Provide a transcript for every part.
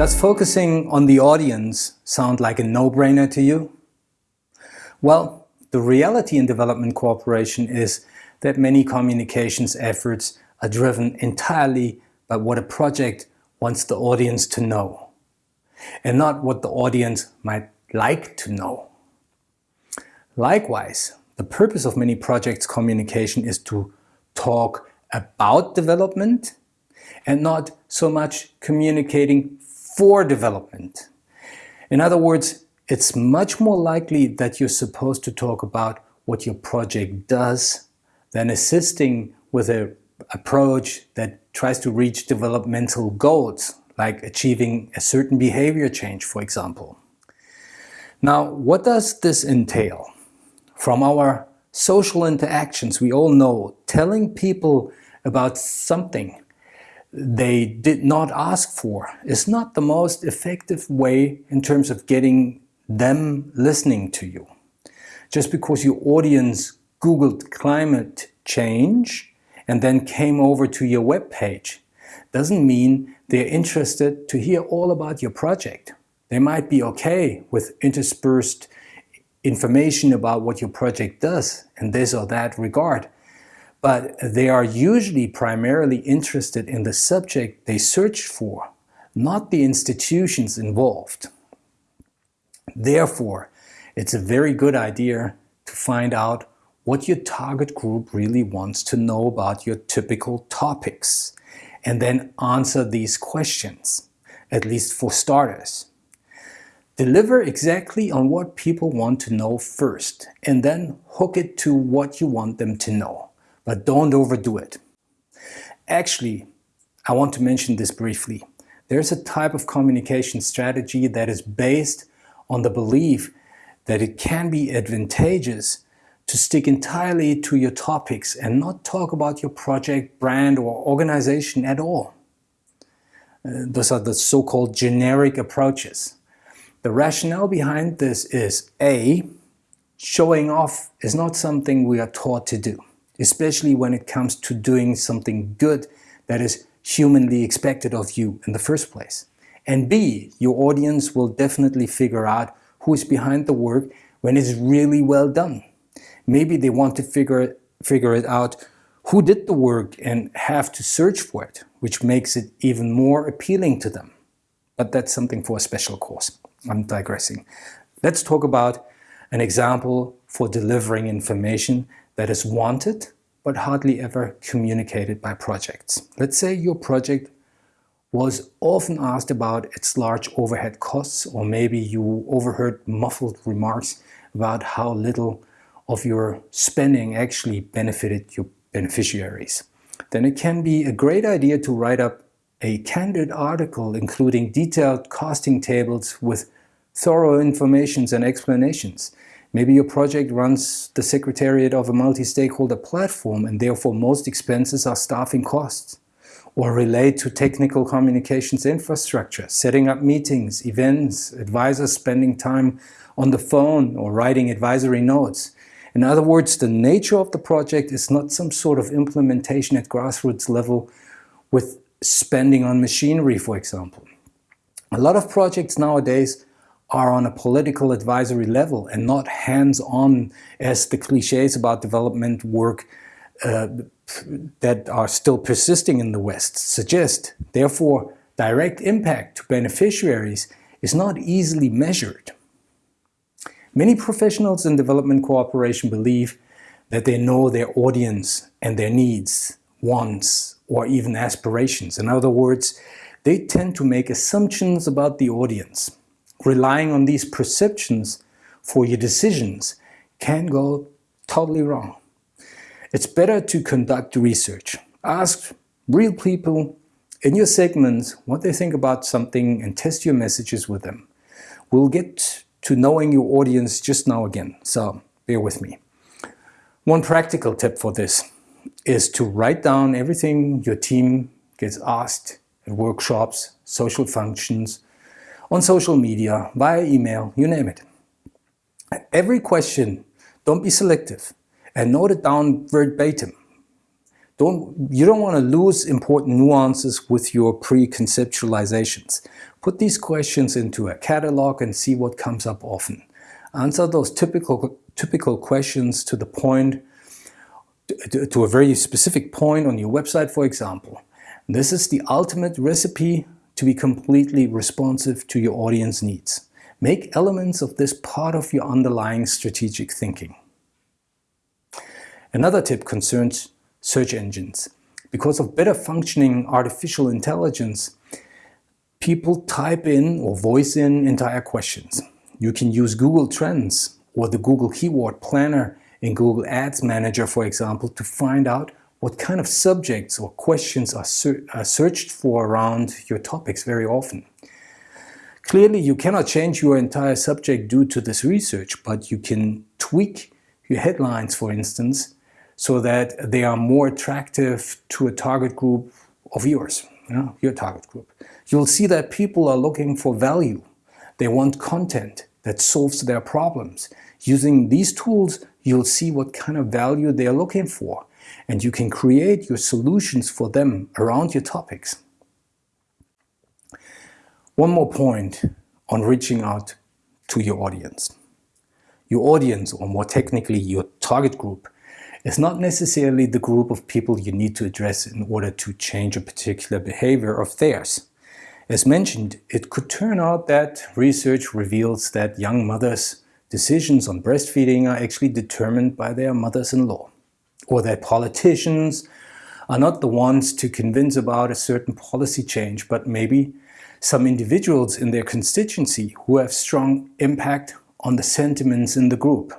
Does focusing on the audience sound like a no-brainer to you? Well, the reality in development cooperation is that many communications efforts are driven entirely by what a project wants the audience to know, and not what the audience might like to know. Likewise, the purpose of many projects communication is to talk about development and not so much communicating for development. In other words, it's much more likely that you're supposed to talk about what your project does than assisting with an approach that tries to reach developmental goals, like achieving a certain behavior change, for example. Now, what does this entail? From our social interactions, we all know telling people about something they did not ask for is not the most effective way in terms of getting them listening to you. Just because your audience Googled climate change and then came over to your web page doesn't mean they're interested to hear all about your project. They might be okay with interspersed information about what your project does in this or that regard, but they are usually primarily interested in the subject they search for, not the institutions involved. Therefore, it's a very good idea to find out what your target group really wants to know about your typical topics and then answer these questions, at least for starters. Deliver exactly on what people want to know first and then hook it to what you want them to know, but don't overdo it. Actually, I want to mention this briefly. There's a type of communication strategy that is based on the belief that it can be advantageous to stick entirely to your topics and not talk about your project, brand or organization at all. Uh, those are the so-called generic approaches. The rationale behind this is A, showing off is not something we are taught to do, especially when it comes to doing something good that is humanly expected of you in the first place. And B, your audience will definitely figure out who is behind the work when it's really well done. Maybe they want to figure, figure it out who did the work and have to search for it, which makes it even more appealing to them. But that's something for a special course. I'm digressing. Let's talk about an example for delivering information that is wanted but hardly ever communicated by projects. Let's say your project was often asked about its large overhead costs or maybe you overheard muffled remarks about how little of your spending actually benefited your beneficiaries. Then it can be a great idea to write up a candid article including detailed costing tables with thorough informations and explanations. Maybe your project runs the secretariat of a multi-stakeholder platform and therefore most expenses are staffing costs or relate to technical communications infrastructure, setting up meetings, events, advisors spending time on the phone or writing advisory notes. In other words, the nature of the project is not some sort of implementation at grassroots level with spending on machinery, for example. A lot of projects nowadays are on a political advisory level and not hands-on as the cliches about development work uh, that are still persisting in the West suggest. Therefore, direct impact to beneficiaries is not easily measured. Many professionals in development cooperation believe that they know their audience and their needs, wants, or even aspirations. In other words, they tend to make assumptions about the audience. Relying on these perceptions for your decisions can go totally wrong. It's better to conduct research. Ask real people in your segments what they think about something and test your messages with them. We'll get to knowing your audience just now again, so bear with me. One practical tip for this is to write down everything your team gets asked at workshops, social functions, on social media, via email, you name it. Every question, don't be selective and note it down verbatim don't, you don't want to lose important nuances with your pre-conceptualizations. Put these questions into a catalog and see what comes up often. Answer those typical, typical questions to the point, to, to a very specific point on your website, for example. This is the ultimate recipe to be completely responsive to your audience needs. Make elements of this part of your underlying strategic thinking. Another tip concerns search engines. Because of better functioning artificial intelligence, people type in or voice in entire questions. You can use Google Trends or the Google Keyword Planner in Google Ads Manager, for example, to find out what kind of subjects or questions are, ser are searched for around your topics very often. Clearly, you cannot change your entire subject due to this research, but you can tweak your headlines, for instance, so that they are more attractive to a target group of yours, you know, your target group. You'll see that people are looking for value. They want content that solves their problems. Using these tools, you'll see what kind of value they are looking for, and you can create your solutions for them around your topics. One more point on reaching out to your audience. Your audience, or more technically your target group, is not necessarily the group of people you need to address in order to change a particular behavior of theirs. As mentioned, it could turn out that research reveals that young mothers' decisions on breastfeeding are actually determined by their mothers-in-law, or that politicians are not the ones to convince about a certain policy change, but maybe some individuals in their constituency who have strong impact on the sentiments in the group.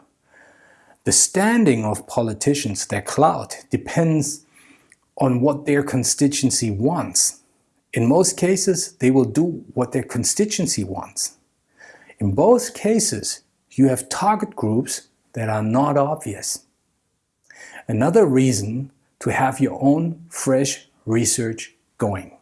The standing of politicians, their clout, depends on what their constituency wants. In most cases, they will do what their constituency wants. In both cases, you have target groups that are not obvious. Another reason to have your own fresh research going.